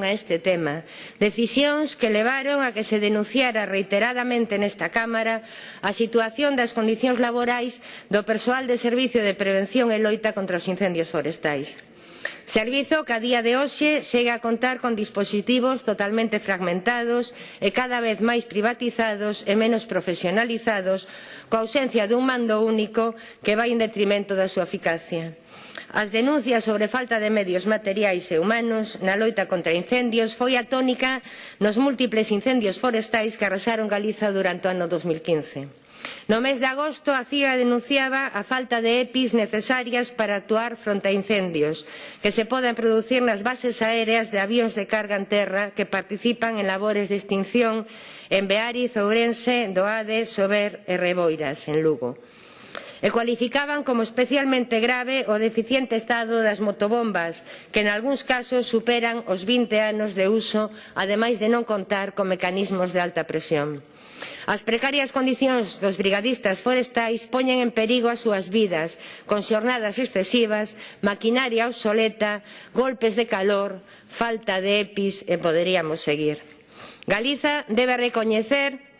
a este tema, decisións que levaron a que se denunciara reiteradamente nesta Cámara a situación das condicións laborais do persoal de Servicio de Prevención e Loita contra os Incendios Forestais. Servizo que a día de hoxe segue a contar con dispositivos totalmente fragmentados e cada vez máis privatizados e menos profesionalizados coa ausencia dun mando único que vai en detrimento da súa eficacia. As denuncias sobre falta de medios materiais e humanos na loita contra incendios foi a tónica nos múltiples incendios forestais que arrasaron Galiza durante o ano 2015. No mes de agosto, a CIA denunciaba a falta de EPIs necesarias para actuar fronte a incendios que se poden producir nas bases aéreas de avións de carga en terra que participan en labores de extinción en Beariz, Ourense, Doade, Sober e Reboiras, en Lugo e cualificaban como especialmente grave o deficiente estado das motobombas, que en algúns casos superan os 20 anos de uso, ademais de non contar con mecanismos de alta presión. As precarias condicións dos brigadistas forestais poñen en perigo as súas vidas, con xornadas excesivas, maquinaria obsoleta, golpes de calor, falta de EPIs e poderíamos seguir. Galiza debe recoñecer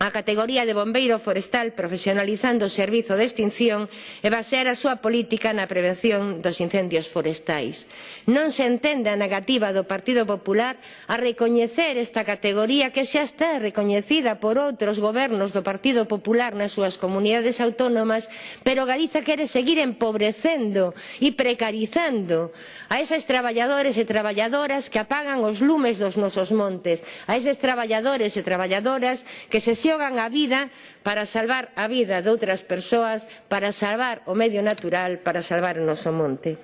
a categoría de bombeiro forestal profesionalizando o servizo de extinción e basear a súa política na prevención dos incendios forestais. Non se entende a negativa do Partido Popular a recoñecer esta categoría que xa está recoñecida por outros gobernos do Partido Popular nas súas comunidades autónomas, pero Galiza quere seguir empobrecendo e precarizando a eses traballadores e traballadoras que apagan os lumes dos nosos montes, a eses traballadores e traballadoras que se xogan a vida para salvar a vida de outras persoas, para salvar o medio natural, para salvar o noso monte.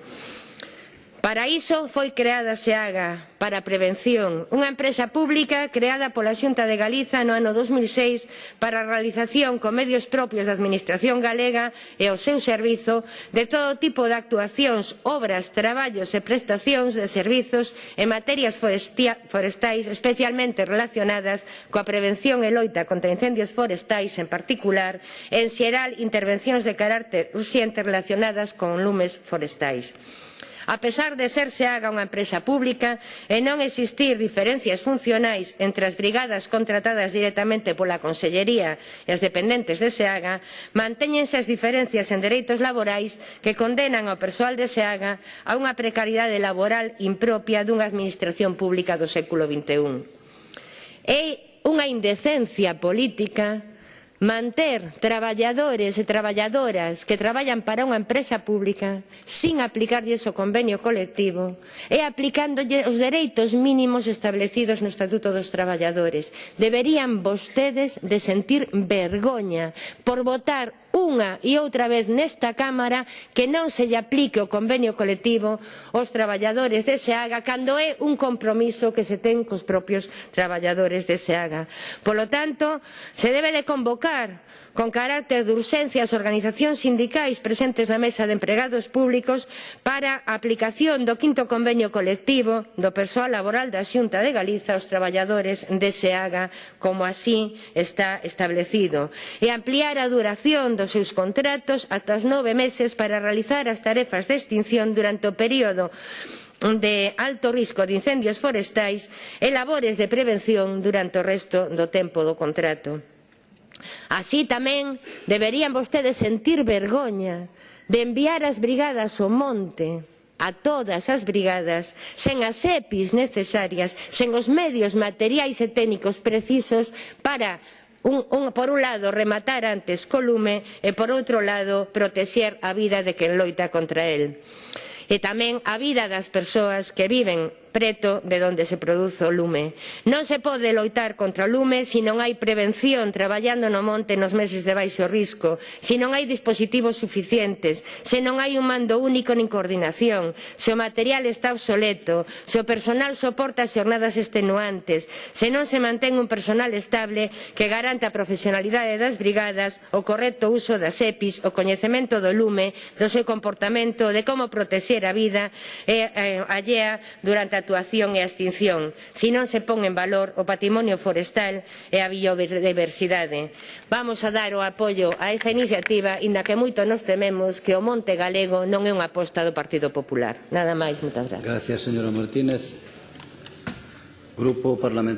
Para iso foi creada Seaga, para a prevención, unha empresa pública creada pola Xunta de Galiza no ano 2006 para a realización con medios propios da Administración galega e ao seu servizo de todo tipo de actuacións, obras, traballos e prestacións de servizos en materias forestais especialmente relacionadas coa prevención e loita contra incendios forestais en particular e en xeral intervencións de carácter urxente relacionadas con lumes forestais a pesar de ser se haga unha empresa pública e non existir diferencias funcionais entre as brigadas contratadas directamente pola Consellería e as dependentes de SEAGA, mantéñense as diferencias en dereitos laborais que condenan ao persoal de SEAGA a unha precariedade laboral impropia dunha administración pública do século XXI. É unha indecencia política manter traballadores e traballadoras que traballan para unha empresa pública sin aplicarlles o convenio colectivo e aplicándolle os dereitos mínimos establecidos no Estatuto dos Traballadores. Deberían vostedes de sentir vergoña por votar unha e outra vez nesta Cámara que non se lle aplique o convenio colectivo aos traballadores de Seaga cando é un compromiso que se ten cos propios traballadores de Seaga. Polo tanto, se debe de convocar con carácter de urxencia as organizacións sindicais presentes na mesa de empregados públicos para a aplicación do quinto convenio colectivo do persoal laboral da Xunta de Galiza aos traballadores de Seaga, como así está establecido, e ampliar a duración do os seus contratos ata os nove meses para realizar as tarefas de extinción durante o período de alto risco de incendios forestais e labores de prevención durante o resto do tempo do contrato. Así tamén deberían vostedes sentir vergoña de enviar as brigadas ao monte a todas as brigadas sen as EPIs necesarias, sen os medios materiais e técnicos precisos para un, un, por un lado rematar antes co lume e eh, por outro lado protexer a vida de quen loita contra el e tamén a vida das persoas que viven preto de onde se produce o lume. Non se pode loitar contra o lume se non hai prevención traballando no monte nos meses de baixo risco, se non hai dispositivos suficientes, se non hai un mando único nin coordinación, se o material está obsoleto, se o personal soporta xornadas extenuantes, se non se mantén un personal estable que garanta a profesionalidade das brigadas, o correcto uso das EPIs, o coñecemento do lume, do seu comportamento, de como protexer a vida eh, eh, allea durante a actuación e a extinción, se non se pon en valor o patrimonio forestal e a biodiversidade. Vamos a dar o apoio a esta iniciativa, inda que moito nos tememos que o monte galego non é unha aposta do Partido Popular. Nada máis, moitas gracias. Gracias, señora Martínez. Grupo Parlamentario